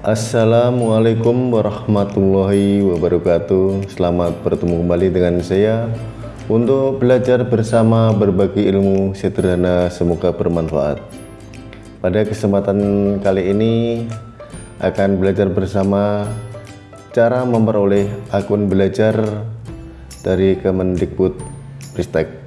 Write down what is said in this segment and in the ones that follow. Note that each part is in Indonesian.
Assalamualaikum warahmatullahi wabarakatuh Selamat bertemu kembali dengan saya Untuk belajar bersama berbagi ilmu sederhana semoga bermanfaat Pada kesempatan kali ini Akan belajar bersama Cara memperoleh akun belajar Dari Kemendikbud Ristek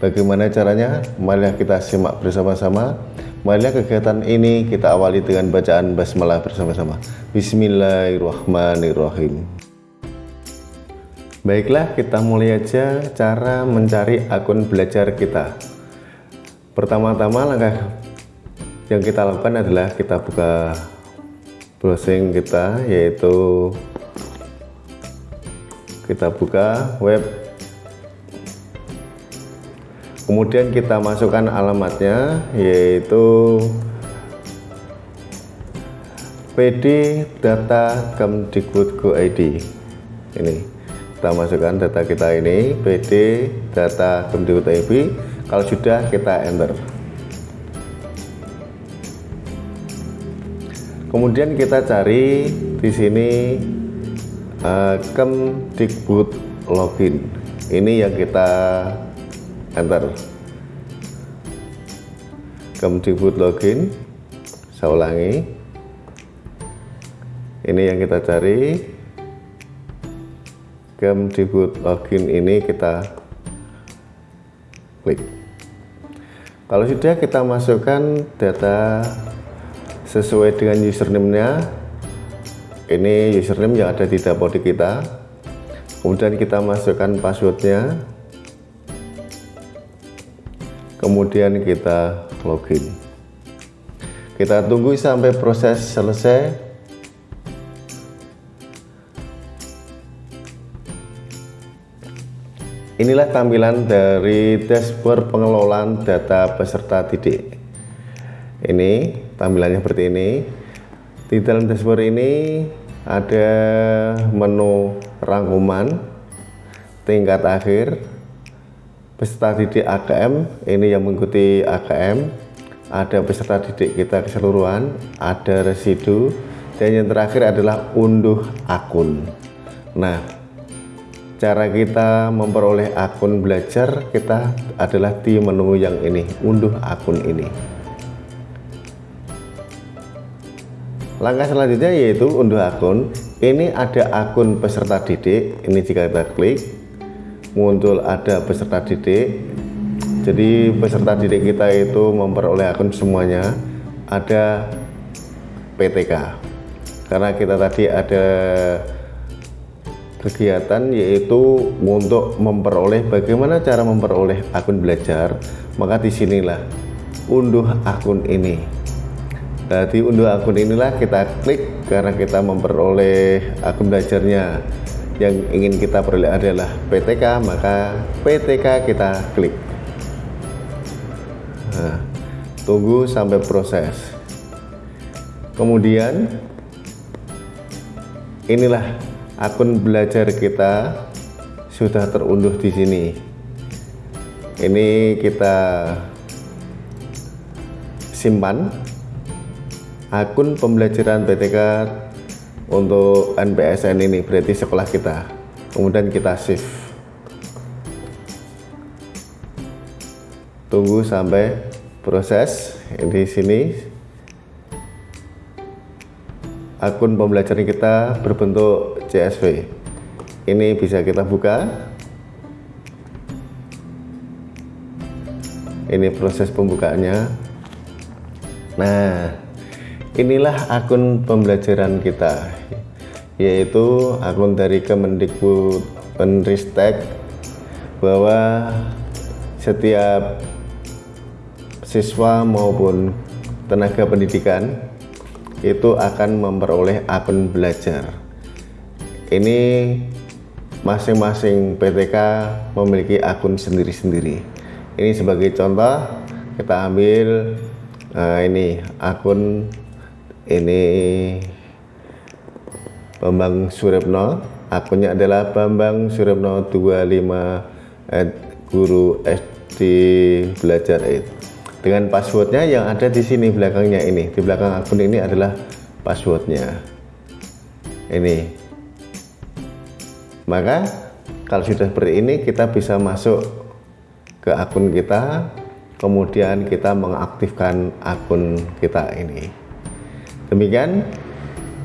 Bagaimana caranya? Marilah kita simak bersama-sama. Marilah kegiatan ini kita awali dengan bacaan basmalah bersama-sama. Bismillahirrahmanirrahim. Baiklah, kita mulai aja cara mencari akun belajar kita. Pertama-tama langkah yang kita lakukan adalah kita buka browsing kita yaitu kita buka web kemudian kita masukkan alamatnya yaitu PD data Kemdikbud Go ID ini kita masukkan data kita ini PD data Kemdikbud ID kalau sudah kita enter. Kemudian kita cari di sini uh, Kemdikbud login. Ini yang kita enter Kemdikbud login saya ulangi. Ini yang kita cari. Kemdikbud login ini kita klik. Kalau sudah kita masukkan data sesuai dengan username-nya. Ini username yang ada di dapodik kita. Kemudian kita masukkan passwordnya kemudian kita login. Kita tunggu sampai proses selesai. Inilah tampilan dari dashboard pengelolaan data peserta didik. Ini tampilannya seperti ini. Di dalam dashboard ini ada menu rangkuman tingkat akhir peserta didik AKM ini yang mengikuti AKM ada peserta didik kita keseluruhan ada residu dan yang terakhir adalah unduh akun. Nah cara kita memperoleh akun belajar kita adalah di menu yang ini unduh akun ini. Langkah selanjutnya yaitu unduh akun. Ini ada akun peserta didik ini jika kita klik muncul ada peserta didik. Jadi peserta didik kita itu memperoleh akun semuanya ada PTK karena kita tadi ada kegiatan yaitu untuk memperoleh bagaimana cara memperoleh akun belajar maka di sinilah unduh akun ini. Jadi unduh akun inilah kita klik karena kita memperoleh akun belajarnya yang ingin kita peroleh adalah PTK maka PTK kita klik. Nah, tunggu sampai proses. Kemudian inilah akun belajar kita sudah terunduh di sini. Ini kita simpan. Akun pembelajaran PTK untuk NPSN ini berarti sekolah kita. Kemudian kita shift. Tunggu sampai proses di sini. Akun pembelajaran kita berbentuk CSV ini bisa kita buka. Ini proses pembukaannya. Nah inilah akun pembelajaran kita yaitu akun dari Kemendikbud Penristek bahwa setiap siswa maupun tenaga pendidikan itu akan memperoleh akun belajar. Ini masing-masing PTK memiliki akun sendiri-sendiri. Ini sebagai contoh kita ambil uh, ini akun ini Bambang Suripno akunnya adalah Bambang Suripno 25 at guru SD belajar itu dengan passwordnya yang ada di sini belakangnya ini. Di belakang akun ini adalah passwordnya. Ini. Maka kalau sudah seperti ini kita bisa masuk ke akun kita. Kemudian kita mengaktifkan akun kita ini demikian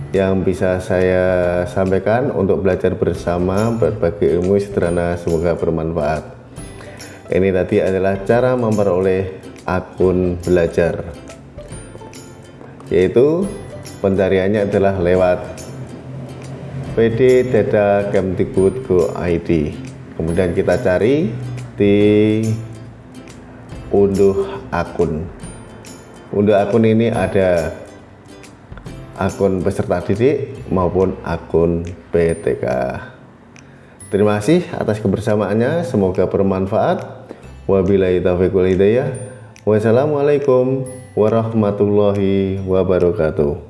yang bisa saya sampaikan untuk belajar bersama berbagi ilmu sederhana semoga bermanfaat. Ini tadi adalah cara memperoleh akun belajar yaitu pencariannya adalah lewat PD Data Kemdikbud Go ID kemudian kita cari di unduh akun. Unduh akun ini ada akun peserta didik maupun akun PTK. Terima kasih atas kebersamaannya, semoga bermanfaat. Wabillahi taufiq wal hidayah. Wassalamualaikum warahmatullahi wabarakatuh.